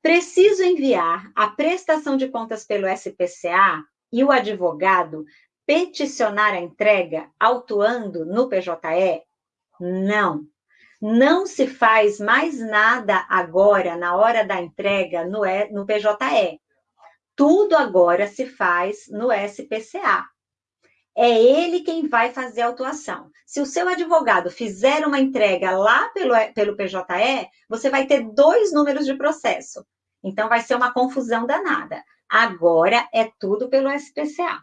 Preciso enviar a prestação de contas pelo SPCA e o advogado peticionar a entrega autuando no PJE? Não. Não se faz mais nada agora, na hora da entrega, no, no PJE. Tudo agora se faz no SPCA. É ele quem vai fazer a autuação. Se o seu advogado fizer uma entrega lá pelo, pelo PJE, você vai ter dois números de processo. Então, vai ser uma confusão danada. Agora é tudo pelo SPCA.